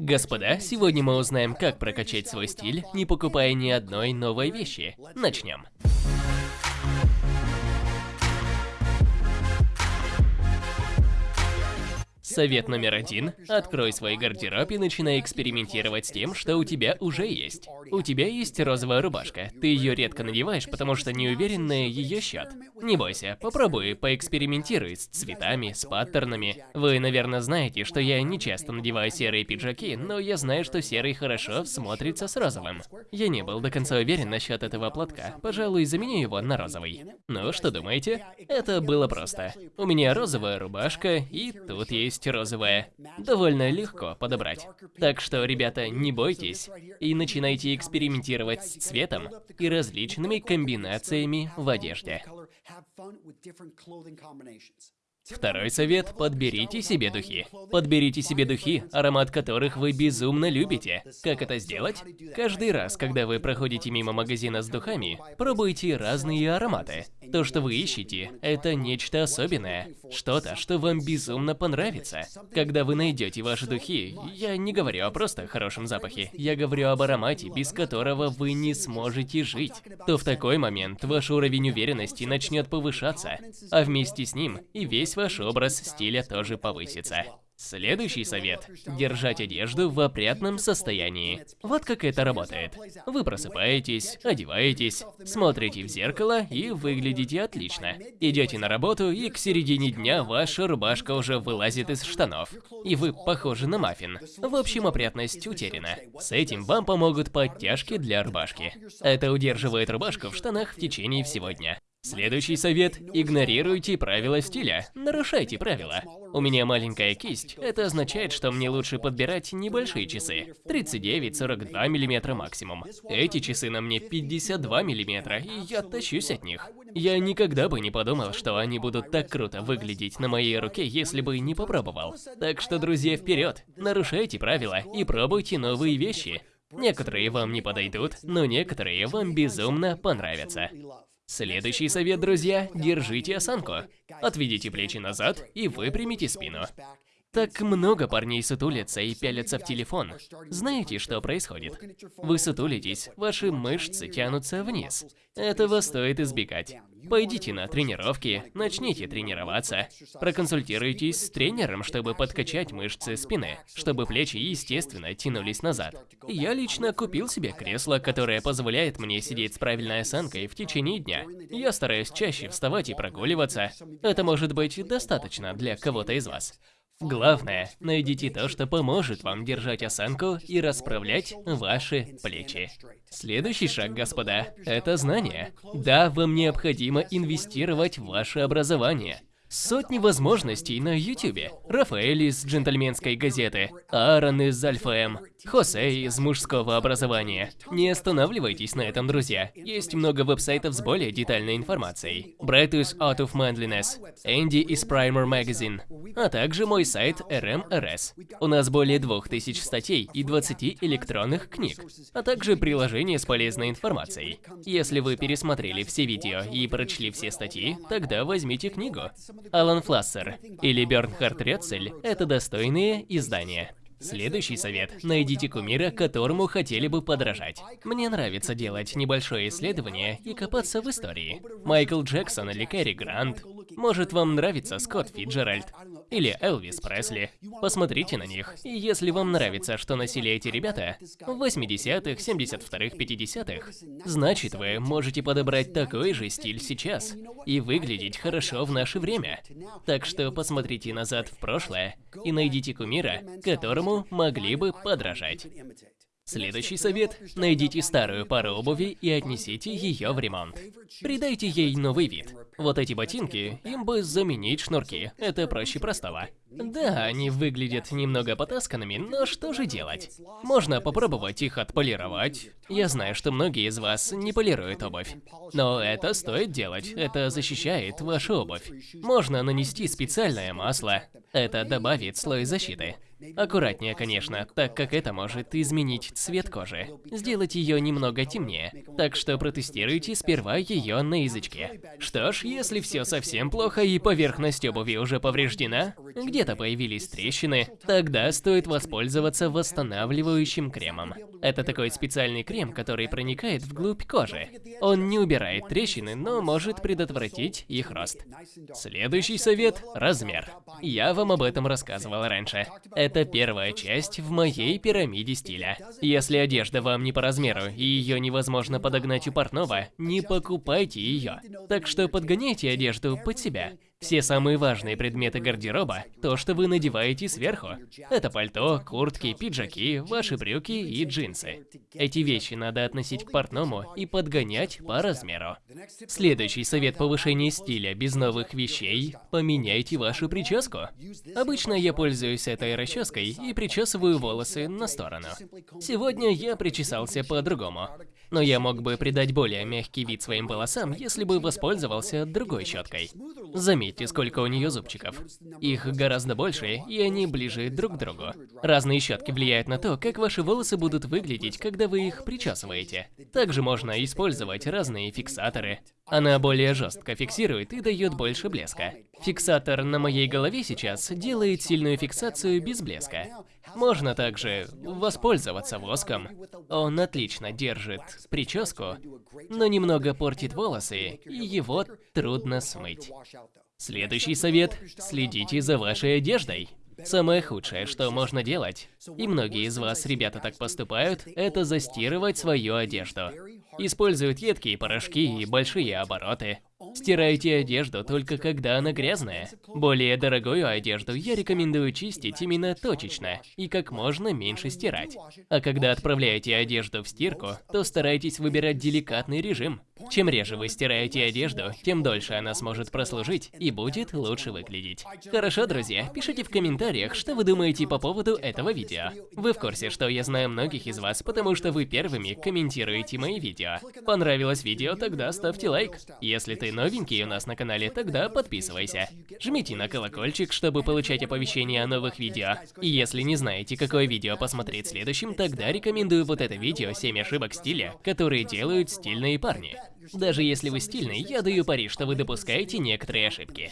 Господа, сегодня мы узнаем, как прокачать свой стиль, не покупая ни одной новой вещи. Начнем. Совет номер один. Открой свой гардероб и начинай экспериментировать с тем, что у тебя уже есть. У тебя есть розовая рубашка. Ты ее редко надеваешь, потому что не уверен на ее счет. Не бойся, попробуй, поэкспериментируй с цветами, с паттернами. Вы, наверное, знаете, что я не часто надеваю серые пиджаки, но я знаю, что серый хорошо смотрится с розовым. Я не был до конца уверен насчет этого платка. Пожалуй, заменю его на розовый. Ну, что думаете? Это было просто. У меня розовая рубашка, и тут есть розовая. Довольно легко подобрать. Так что, ребята, не бойтесь и начинайте экспериментировать с цветом и различными комбинациями в одежде. Второй совет – подберите себе духи. Подберите себе духи, аромат которых вы безумно любите. Как это сделать? Каждый раз, когда вы проходите мимо магазина с духами, пробуйте разные ароматы. То, что вы ищете, это нечто особенное. Что-то, что вам безумно понравится. Когда вы найдете ваши духи, я не говорю о просто хорошем запахе, я говорю об аромате, без которого вы не сможете жить, то в такой момент ваш уровень уверенности начнет повышаться, а вместе с ним и весь ваш образ стиля тоже повысится. Следующий совет – держать одежду в опрятном состоянии. Вот как это работает. Вы просыпаетесь, одеваетесь, смотрите в зеркало и выглядите отлично. Идете на работу и к середине дня ваша рубашка уже вылазит из штанов. И вы похожи на маффин. В общем, опрятность утеряна. С этим вам помогут подтяжки для рубашки. Это удерживает рубашку в штанах в течение всего дня. Следующий совет – игнорируйте правила стиля, нарушайте правила. У меня маленькая кисть, это означает, что мне лучше подбирать небольшие часы. 39-42 мм максимум. Эти часы на мне 52 мм, и я тащусь от них. Я никогда бы не подумал, что они будут так круто выглядеть на моей руке, если бы не попробовал. Так что, друзья, вперед! Нарушайте правила и пробуйте новые вещи. Некоторые вам не подойдут, но некоторые вам безумно понравятся. Следующий совет, друзья, держите осанку. Отведите плечи назад и выпрямите спину. Так много парней сутулятся и пялятся в телефон. Знаете, что происходит? Вы сутулитесь, ваши мышцы тянутся вниз. Этого стоит избегать. Пойдите на тренировки, начните тренироваться. Проконсультируйтесь с тренером, чтобы подкачать мышцы спины, чтобы плечи естественно тянулись назад. Я лично купил себе кресло, которое позволяет мне сидеть с правильной осанкой в течение дня. Я стараюсь чаще вставать и прогуливаться. Это может быть достаточно для кого-то из вас. Главное, найдите то, что поможет вам держать осанку и расправлять ваши плечи. Следующий шаг, господа, это знание. Да, вам необходимо инвестировать в ваше образование. Сотни возможностей на ютюбе. Рафаэль из джентльменской газеты, Аарон из Альфа М, Хосе из мужского образования. Не останавливайтесь на этом, друзья. Есть много веб-сайтов с более детальной информацией. Брэд из Out of Manliness, Энди из Primer Magazine, а также мой сайт RMRS. У нас более 2000 статей и 20 электронных книг, а также приложение с полезной информацией. Если вы пересмотрели все видео и прочли все статьи, тогда возьмите книгу. Алан Флассер или Бернхард Рецель – это достойные издания. Следующий совет. Найдите кумира, которому хотели бы подражать. Мне нравится делать небольшое исследование и копаться в истории. Майкл Джексон или Кэрри Грант. Может вам нравится Скотт Фиджеральд или Элвис Пресли. Посмотрите на них, и если вам нравится, что носили эти ребята в 80-х, 72-х, 50-х, значит вы можете подобрать такой же стиль сейчас и выглядеть хорошо в наше время. Так что посмотрите назад в прошлое и найдите кумира, которому могли бы подражать. Следующий совет – найдите старую пару обуви и отнесите ее в ремонт. Придайте ей новый вид. Вот эти ботинки, им бы заменить шнурки, это проще простого. Да, они выглядят немного потасканными, но что же делать? Можно попробовать их отполировать. Я знаю, что многие из вас не полируют обувь. Но это стоит делать, это защищает вашу обувь. Можно нанести специальное масло, это добавит слой защиты. Аккуратнее, конечно, так как это может изменить цвет кожи, сделать ее немного темнее. Так что протестируйте сперва ее на язычке. Что ж, если все совсем плохо и поверхность обуви уже повреждена, где-то появились трещины, тогда стоит воспользоваться восстанавливающим кремом. Это такой специальный крем, который проникает вглубь кожи. Он не убирает трещины, но может предотвратить их рост. Следующий совет – размер. Я вам об этом рассказывал раньше. Первая часть в моей пирамиде стиля. Если одежда вам не по размеру и ее невозможно подогнать у портного, не покупайте ее. Так что подгоняйте одежду под себя. Все самые важные предметы гардероба – то, что вы надеваете сверху. Это пальто, куртки, пиджаки, ваши брюки и джинсы. Эти вещи надо относить к портному и подгонять по размеру. Следующий совет повышения стиля без новых вещей – поменяйте вашу прическу. Обычно я пользуюсь этой расческой и причесываю волосы на сторону. Сегодня я причесался по-другому. Но я мог бы придать более мягкий вид своим волосам, если бы воспользовался другой щеткой. Заметьте, сколько у нее зубчиков. Их гораздо больше, и они ближе друг к другу. Разные щетки влияют на то, как ваши волосы будут выглядеть, когда вы их причесываете. Также можно использовать разные фиксаторы. Она более жестко фиксирует и дает больше блеска. Фиксатор на моей голове сейчас делает сильную фиксацию без блеска. Можно также воспользоваться воском. Он отлично держит прическу, но немного портит волосы, и его трудно смыть. Следующий совет – следите за вашей одеждой. Самое худшее, что можно делать, и многие из вас, ребята, так поступают, это застирывать свою одежду. Используют едкие порошки и большие обороты. Стирайте одежду только когда она грязная. Более дорогую одежду я рекомендую чистить именно точечно и как можно меньше стирать. А когда отправляете одежду в стирку, то старайтесь выбирать деликатный режим. Чем реже вы стираете одежду, тем дольше она сможет прослужить и будет лучше выглядеть. Хорошо, друзья, пишите в комментариях, что вы думаете по поводу этого видео. Вы в курсе, что я знаю многих из вас, потому что вы первыми комментируете мои видео. Понравилось видео, тогда ставьте лайк. Если ты новенький у нас на канале, тогда подписывайся. Жмите на колокольчик, чтобы получать оповещения о новых видео. И если не знаете, какое видео посмотреть следующим, тогда рекомендую вот это видео «7 ошибок стиля, которые делают стильные парни». Даже если вы стильный, я даю пари, что вы допускаете некоторые ошибки.